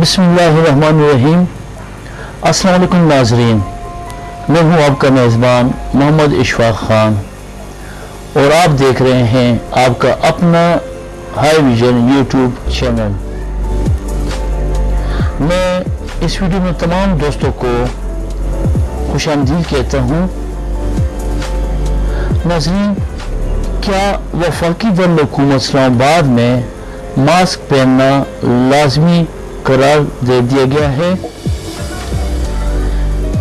بسم اللہ الرحمن الرحیم السلام علیکم ناظرین میں ہوں آپ کا میزبان محمد اشفاق خان اور آپ دیکھ رہے ہیں آپ کا اپنا ہائی ویژن یوٹیوب چینل میں اس ویڈیو میں تمام دوستوں کو خوش آمدید کہتا ہوں ناظرین کیا وفاقی دارالحکومت اسلام آباد میں ماسک پہننا لازمی قرار دے دیا گیا ہے۔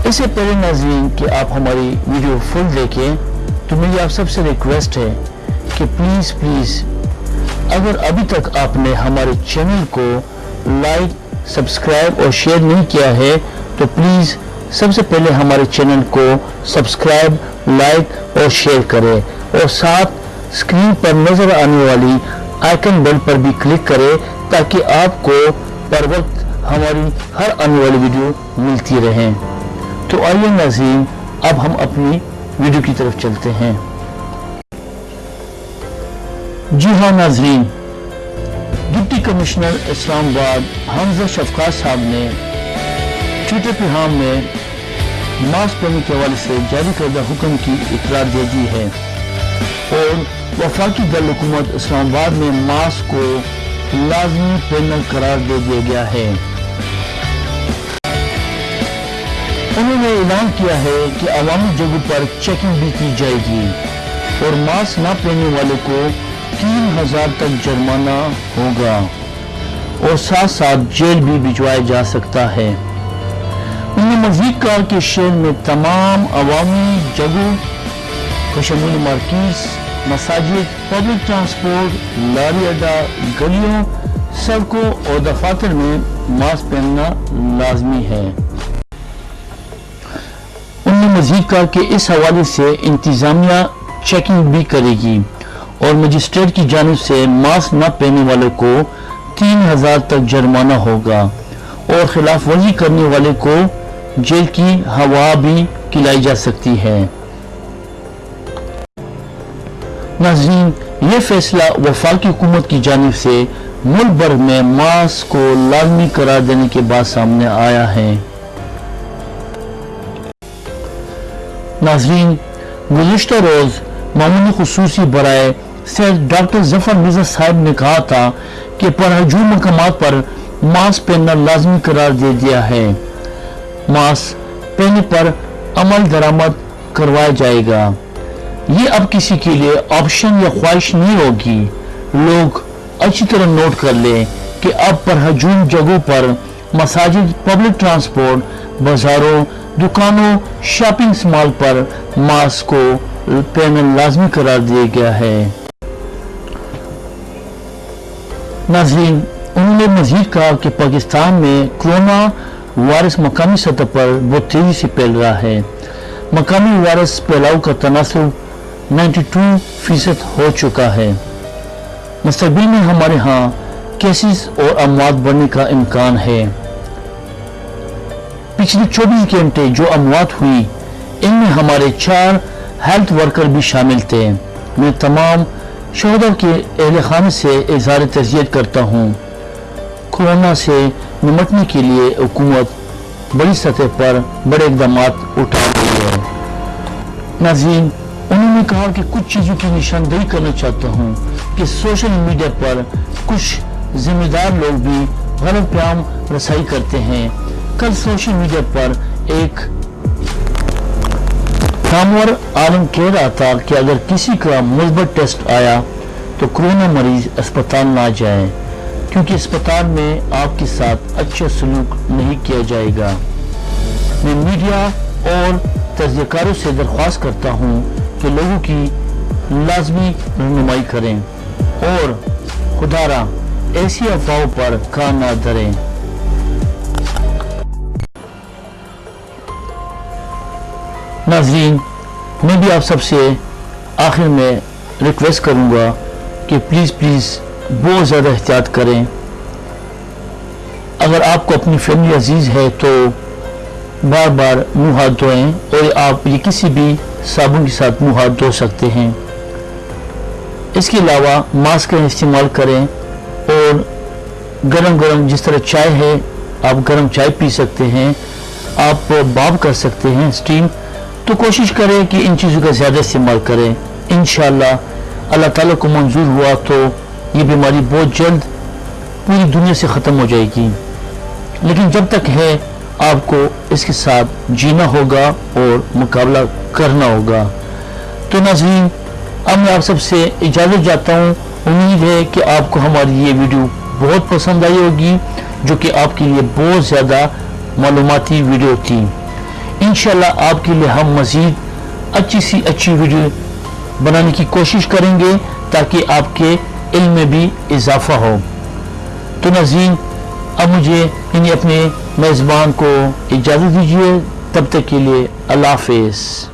اس سے پہلے ناظرین کہ آپ ہماری ویڈیو فل دیکھیں، تو میری آپ سب سے ریکویسٹ ہے کہ پلیز پلیز اگر ابھی تک آپ نے ہمارے چینل کو لائک سبسکرائب اور شیئر نہیں کیا ہے، تو پلیز سب سے پہلے ہمارے چینل کو سبسکرائب لائک اور شیئر کرے اور ساتھ اسکرین پر نظر آنے والی آئیکن بیل پر بھی کلک کرے تاکہ آپ کو پر وقت ہماری ہر آنے والی ویڈیو ملتی رہیں تو آئیے ناظرین، اب ہم اپنی ویڈیو کی طرف چلتے ہیں۔ جی ہاں ناظرین، ڈپٹی کمشنر اسلام آباد حمزہ شفقات صاحب نے ٹویٹر پیغام میں ماسک پہننے کے حوالے سے جاری کردہ حکم کی اطلاع دے دی ہے۔ اور وفاقی دل حکومت اسلام آباد میں ماسک کو لازمی پہننا قرار دے دیا گیا ہے۔ انہوں نے اعلان کیا ہے کہ عوامی جگہوں پر چیکنگ بھی کی جائے گی اور ماسک نہ پہننے والے کو تین ہزار تک جرمانہ ہوگا اور ساتھ ساتھ جیل بھی بھجوایا جا سکتا ہے۔ انہوں نے مزید کہا کہ شہر میں تمام عوامی جگہوں کشمیر مارکیز مساجد پبلک ٹرانسپورٹ لاری اڈا، گلیوں، سڑکوں اور دفاتر میں ماسک پہننا لازمی ہے۔ انہوں نے مزید کہا کہ اس حوالے سے انتظامیہ چیکنگ بھی کرے گی اور مجسٹریٹ کی جانب سے ماسک نہ پہننے والے کو تین ہزار تک جرمانہ ہوگا اور خلاف ورزی کرنے والے کو جیل کی ہوا بھی کلائی جا سکتی ہے۔ ناظرین، یہ فیصلہ وفاقی حکومت کی جانب سے ملک بھر میں ماسک کو لازمی قرار دینے کے بعد سامنے آیا ہے۔ ناظرین، گزشتہ روز معمولی خصوصی برائے سید ڈاکٹر ظفر مرزا صاحب نے کہا تھا کہ پرہجور مقامات پر ماسک پہننا لازمی قرار دے دیا ہے۔ ماسک پہننے پر عمل درآمد کروایا جائے گا۔ یہ اب کسی کے لیے آپشن یا خواہش نہیں ہوگی۔ لوگ اچھی طرح نوٹ کر لیں کہ اب پر ہجوم جگہوں پر مساجد پبلک ٹرانسپورٹ بازاروں، دکانوں شاپنگ سمال پر ماسک کو پہننا لازمی قرار دیا گیا ہے۔ ناظرین، انہوں نے مزید کہا کہ پاکستان میں کرونا وائرس مقامی سطح پر بہت تیزی سے پھیل رہا ہے۔ مقامی وائرس پھیلاؤ کا تناسب نائنٹی ٹو فیصد ہو چکا ہے۔ مستقبل میں ہمارے ہاں کیسز اور اموات بڑھنے کا امکان ہے۔ پچھلے چوبیس گھنٹے جو اموات ہوئی، ان میں ہمارے چار ہیلتھ ورکر بھی شامل تھے۔ میں تمام شہدوں کے اہل خانے سے اظہار ترجیح کرتا ہوں۔ کورونا سے نمٹنے کے لیے حکومت بڑی سطح پر بڑے اقدامات اٹھا رہی ہے۔ ناظرین انہوں نے کہا کہ کچھ چیزوں کی نشاندہی کرنا چاہتا ہوں کہ سوشل میڈیا پر کچھ ذمہ دار لوگ بھی غلط پیام رسائی کرتے ہیں۔ کل سوشل میڈیا پر ایک کامور عالم کہہ رہا تھا کہ اگر کسی کا مثبت ٹیسٹ آیا تو کرونا مریض اسپتال نہ جائے کیونکہ اسپتال میں آپ کے ساتھ اچھا سلوک نہیں کیا جائے گا۔ میں میڈیا اور تجزیہ کاروں سے درخواست کرتا ہوں کہ لوگوں کی لازمی رہنمائی کریں اور خدارہ ایسی افواہوں پر کان نہ دھریں۔ ناظرین، میں بھی آپ سب سے آخر میں ریکویسٹ کروں گا کہ پلیز پلیز بہت زیادہ احتیاط کریں۔ اگر آپ کو اپنی فیملی عزیز ہے تو بار بار منہ ہاتھ دھوئیں اور آپ یہ کسی بھی صابن کے ساتھ منہ ہاتھ دھو سکتے ہیں۔ اس کے علاوہ ماسک کا استعمال کریں اور گرم گرم جس طرح چائے ہے، آپ گرم چائے پی سکتے ہیں۔ آپ باب کر سکتے ہیں سٹیم۔ تو کوشش کریں کہ ان چیزوں کا زیادہ استعمال کریں۔ انشاءاللہ اللہ تعالیٰ کو منظور ہوا تو یہ بیماری بہت جلد پوری دنیا سے ختم ہو جائے گی۔ لیکن جب تک ہے آپ کو اس کے ساتھ جینا ہوگا اور مقابلہ کرنا ہوگا۔ تو ناظرین، اب میں آپ سب سے اجازت جاتا ہوں، امید ہے کہ آپ کو ہماری یہ ویڈیو بہت پسند آئی ہوگی، جو کہ آپ کے لیے بہت زیادہ معلوماتی ویڈیو تھی۔ انشاءاللہ آپ کے لیے ہم مزید اچھی سی اچھی ویڈیو بنانے کی کوشش کریں گے، تاکہ آپ کے علم میں بھی اضافہ ہو۔ تو ناظرین، اب مجھے انہیں اپنے میزبان کو اجازت دیجیے تب تک کے لیے اللہ حافظ۔